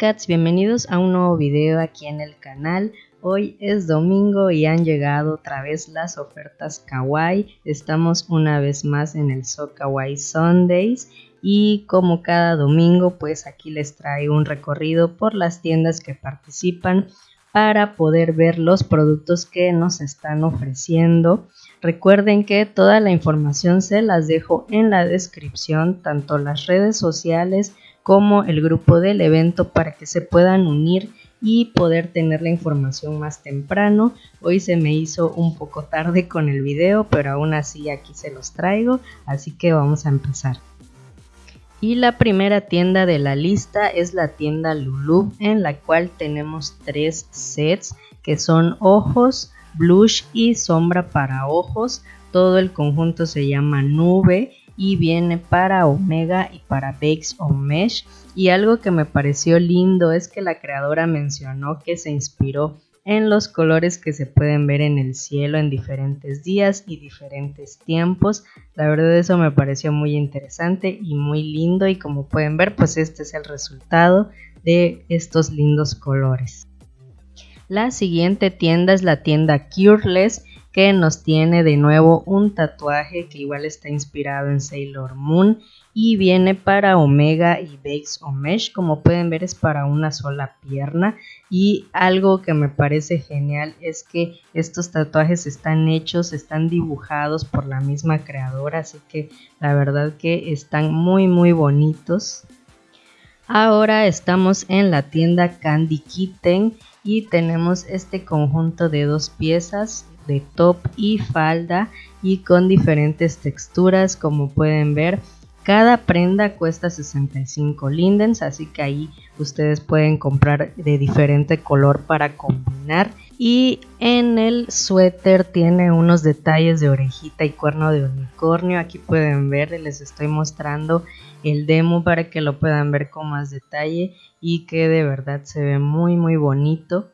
cats, bienvenidos a un nuevo video aquí en el canal. Hoy es domingo y han llegado otra vez las ofertas kawaii. Estamos una vez más en el So Kawaii Sundays y como cada domingo pues aquí les traigo un recorrido por las tiendas que participan para poder ver los productos que nos están ofreciendo. Recuerden que toda la información se las dejo en la descripción, tanto las redes sociales como el grupo del evento para que se puedan unir y poder tener la información más temprano. Hoy se me hizo un poco tarde con el video, pero aún así aquí se los traigo, así que vamos a empezar. Y la primera tienda de la lista es la tienda Lulu, en la cual tenemos tres sets que son ojos, blush y sombra para ojos. Todo el conjunto se llama nube y viene para Omega y para Bakes o Mesh. Y algo que me pareció lindo es que la creadora mencionó que se inspiró en los colores que se pueden ver en el cielo en diferentes días y diferentes tiempos. La verdad eso me pareció muy interesante y muy lindo y como pueden ver pues este es el resultado de estos lindos colores. La siguiente tienda es la tienda Cureless que nos tiene de nuevo un tatuaje que igual está inspirado en Sailor Moon y viene para Omega y Bakes o Mesh como pueden ver es para una sola pierna. Y algo que me parece genial es que estos tatuajes están hechos están dibujados por la misma creadora así que la verdad que están muy muy bonitos. Ahora estamos en la tienda Candy Kitten y tenemos este conjunto de dos piezas de top y falda y con diferentes texturas como pueden ver. Cada prenda cuesta 65 lindens así que ahí ustedes pueden comprar de diferente color para combinar. Y en el suéter tiene unos detalles de orejita y cuerno de unicornio. Aquí pueden ver les estoy mostrando el demo para que lo puedan ver con más detalle y que de verdad se ve muy muy bonito.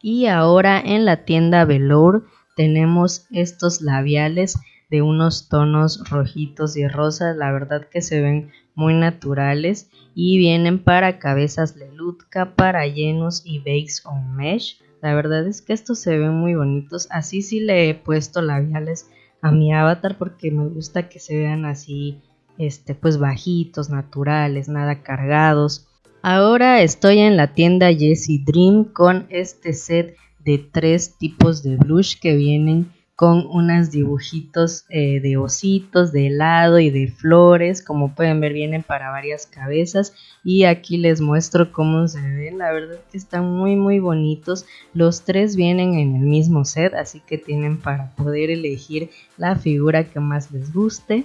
Y ahora en la tienda Velour tenemos estos labiales de unos tonos rojitos y rosas, la verdad que se ven muy naturales y vienen para cabezas lelutka, para llenos y bakes on mesh. La verdad es que estos se ven muy bonitos, así sí le he puesto labiales a mi avatar porque me gusta que se vean así este pues bajitos, naturales, nada cargados. Ahora estoy en la tienda Jessie Dream con este set de tres tipos de blush que vienen con unos dibujitos eh, de ositos, de helado y de flores. Como pueden ver vienen para varias cabezas y aquí les muestro cómo se ven. La verdad que están muy muy bonitos. Los tres vienen en el mismo set así que tienen para poder elegir la figura que más les guste.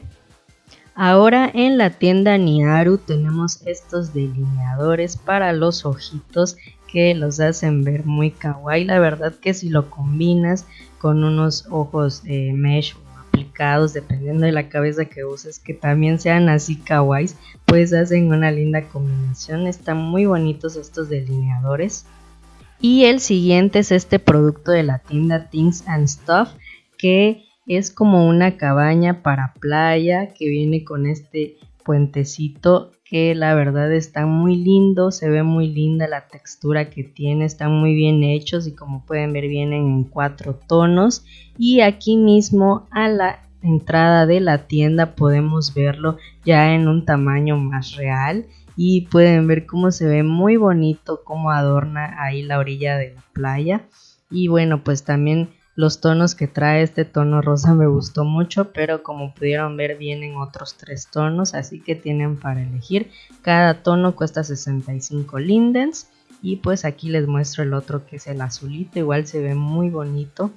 Ahora en la tienda Niaru tenemos estos delineadores para los ojitos que los hacen ver muy kawaii. La verdad que si lo combinas con unos ojos eh, mesh o aplicados, dependiendo de la cabeza que uses, que también sean así kawaii, pues hacen una linda combinación. Están muy bonitos estos delineadores. Y el siguiente es este producto de la tienda Things and Stuff, que es como una cabaña para playa que viene con este puentecito que la verdad está muy lindo, se ve muy linda la textura que tiene, están muy bien hechos y como pueden ver vienen en cuatro tonos. Y aquí mismo a la entrada de la tienda podemos verlo ya en un tamaño más real y pueden ver cómo se ve muy bonito, cómo adorna ahí la orilla de la playa. Y bueno pues también los tonos que trae este tono rosa me gustó mucho, pero como pudieron ver vienen otros tres tonos, así que tienen para elegir. Cada tono cuesta 65 lindens y pues aquí les muestro el otro que es el azulito, igual se ve muy bonito.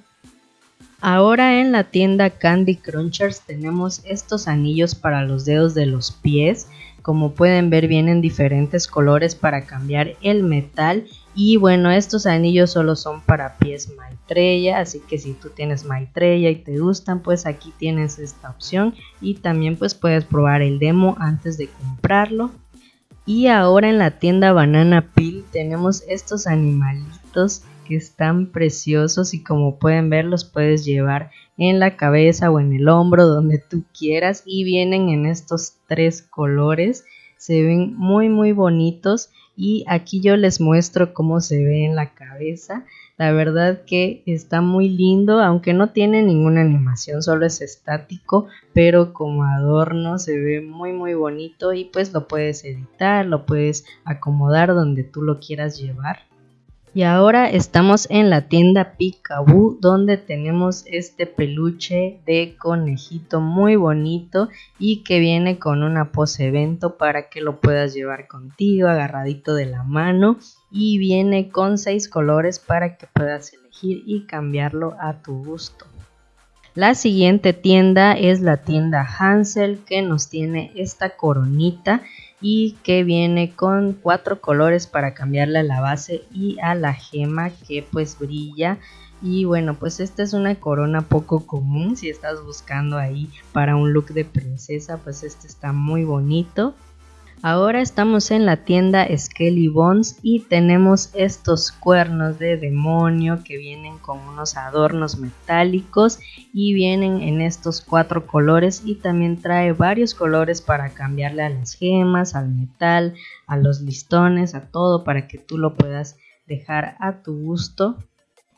Ahora en la tienda Candy Crunchers tenemos estos anillos para los dedos de los pies. Como pueden ver vienen diferentes colores para cambiar el metal y bueno, estos anillos solo son para pies Maitreya, así que si tú tienes Maitreya y te gustan, pues aquí tienes esta opción y también pues puedes probar el demo antes de comprarlo. Y ahora en la tienda Banana Peel tenemos estos animalitos están preciosos y como pueden ver los puedes llevar en la cabeza o en el hombro donde tú quieras y vienen en estos tres colores se ven muy muy bonitos y aquí yo les muestro cómo se ve en la cabeza. La verdad que está muy lindo, aunque no tiene ninguna animación, solo es estático, pero como adorno se ve muy muy bonito y pues lo puedes editar, lo puedes acomodar donde tú lo quieras llevar. Y ahora estamos en la tienda Picaboo donde tenemos este peluche de conejito muy bonito y que viene con una pose evento para que lo puedas llevar contigo agarradito de la mano y viene con seis colores para que puedas elegir y cambiarlo a tu gusto. La siguiente tienda es la tienda Hansel que nos tiene esta coronita y que viene con cuatro colores para cambiarle a la base y a la gema que pues brilla. Y bueno pues esta es una corona poco común si estás buscando ahí para un look de princesa pues este está muy bonito Ahora estamos en la tienda Skelly Bones y tenemos estos cuernos de demonio que vienen con unos adornos metálicos y vienen en estos cuatro colores y también trae varios colores para cambiarle a las gemas, al metal, a los listones, a todo para que tú lo puedas dejar a tu gusto.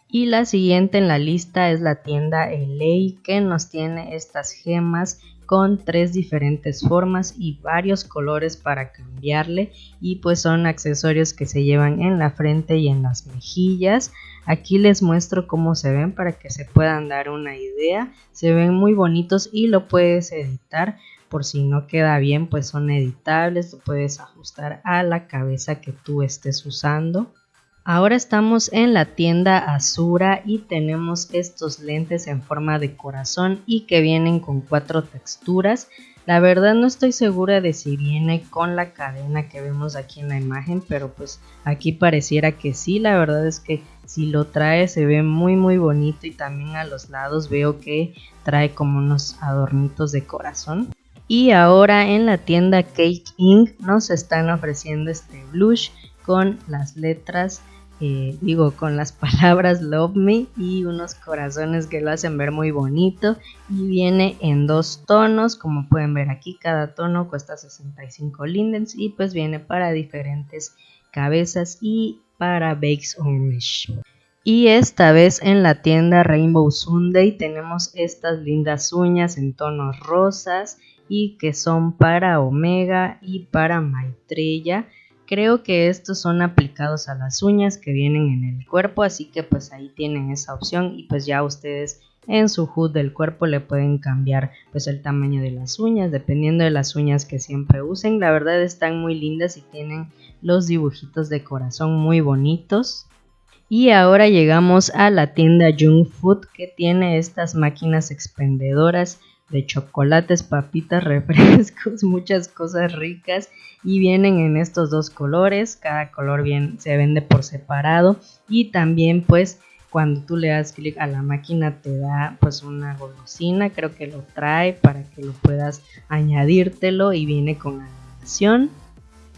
Y la siguiente en la lista es la tienda LA que nos tiene estas gemas con tres diferentes formas y varios colores para cambiarle. Y pues son accesorios que se llevan en la frente y en las mejillas. Aquí les muestro cómo se ven para que se puedan dar una idea. Se ven muy bonitos y lo puedes editar. Por si no queda bien pues son editables lo puedes ajustar a la cabeza que tú estés usando Ahora estamos en la tienda Azura y tenemos estos lentes en forma de corazón y que vienen con cuatro texturas. La verdad no estoy segura de si viene con la cadena que vemos aquí en la imagen, pero pues aquí pareciera que sí. La verdad es que si lo trae se ve muy muy bonito y también a los lados veo que trae como unos adornitos de corazón. Y ahora en la tienda Cake Ink nos están ofreciendo este blush con las letras eh, digo, con las palabras Love Me y unos corazones que lo hacen ver muy bonito y viene en dos tonos, como pueden ver aquí, cada tono cuesta 65 lindens y pues viene para diferentes cabezas y para Bakes Wish. Y esta vez en la tienda Rainbow Sunday tenemos estas lindas uñas en tonos rosas y que son para Omega y para Maitreya Creo que estos son aplicados a las uñas que vienen en el cuerpo, así que pues ahí tienen esa opción y pues ya ustedes en su HUD del cuerpo le pueden cambiar pues el tamaño de las uñas dependiendo de las uñas que siempre usen. La verdad están muy lindas y tienen los dibujitos de corazón muy bonitos. Y ahora llegamos a la tienda Jung Food que tiene estas máquinas expendedoras de chocolates, papitas, refrescos, muchas cosas ricas y vienen en estos dos colores, cada color bien se vende por separado y también pues cuando tú le das clic a la máquina te da pues una golosina, creo que lo trae para que lo puedas añadírtelo y viene con animación.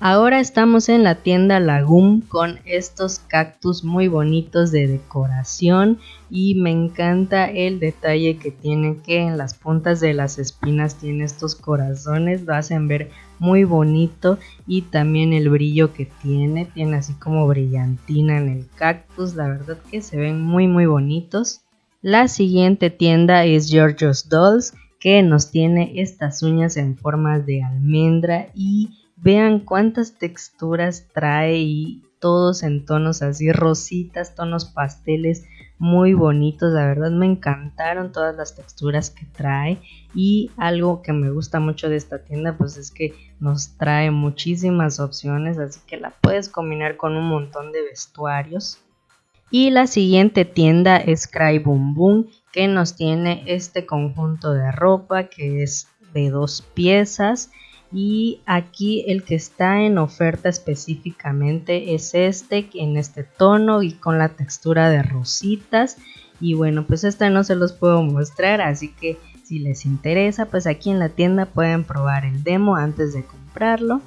Ahora estamos en la tienda Lagum con estos cactus muy bonitos de decoración y me encanta el detalle que tiene que en las puntas de las espinas tiene estos corazones, lo hacen ver muy bonito y también el brillo que tiene, tiene así como brillantina en el cactus, la verdad que se ven muy muy bonitos. La siguiente tienda es Georgios Dolls que nos tiene estas uñas en forma de almendra y Vean cuántas texturas trae y todos en tonos así rositas, tonos pasteles muy bonitos. La verdad me encantaron todas las texturas que trae y algo que me gusta mucho de esta tienda pues es que nos trae muchísimas opciones así que la puedes combinar con un montón de vestuarios. Y la siguiente tienda es Cry Boom Boom que nos tiene este conjunto de ropa que es de dos piezas y aquí el que está en oferta específicamente es este en este tono y con la textura de rositas. Y bueno pues este no se los puedo mostrar así que si les interesa pues aquí en la tienda pueden probar el demo antes de comprarlo.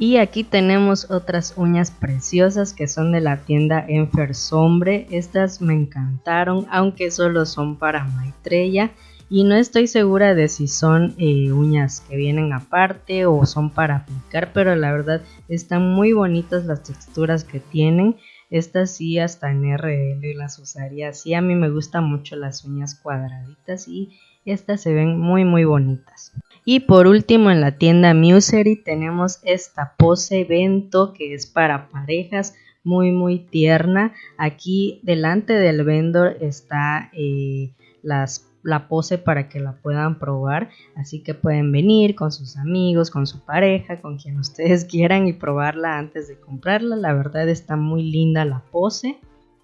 Y aquí tenemos otras uñas preciosas que son de la tienda Enfer Sombre. Estas me encantaron aunque solo son para Maitreya y no estoy segura de si son eh, uñas que vienen aparte o son para aplicar pero la verdad están muy bonitas las texturas que tienen. Estas sí hasta en RL las usaría. Así a mí me gustan mucho las uñas cuadraditas y estas se ven muy muy bonitas. Y por último en la tienda Musery tenemos esta pose Vento que es para parejas muy muy tierna. Aquí delante del vendor está eh, las la pose para que la puedan probar. Así que pueden venir con sus amigos, con su pareja, con quien ustedes quieran y probarla antes de comprarla. La verdad está muy linda la pose.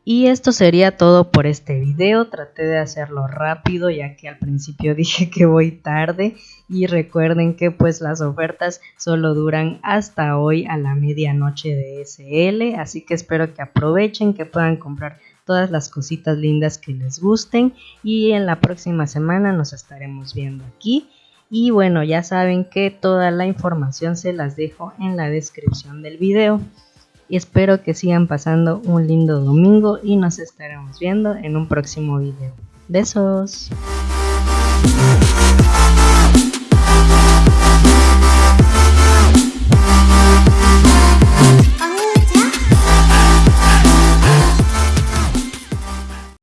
Y esto sería todo por este video, traté de hacerlo rápido ya que al principio dije que voy tarde y recuerden que pues las ofertas solo duran hasta hoy a la medianoche de SL, así que espero que aprovechen, que puedan comprar todas las cositas lindas que les gusten y en la próxima semana nos estaremos viendo aquí. Y bueno, ya saben que toda la información se las dejo en la descripción del video. Espero que sigan pasando un lindo domingo y nos estaremos viendo en un próximo video. Besos.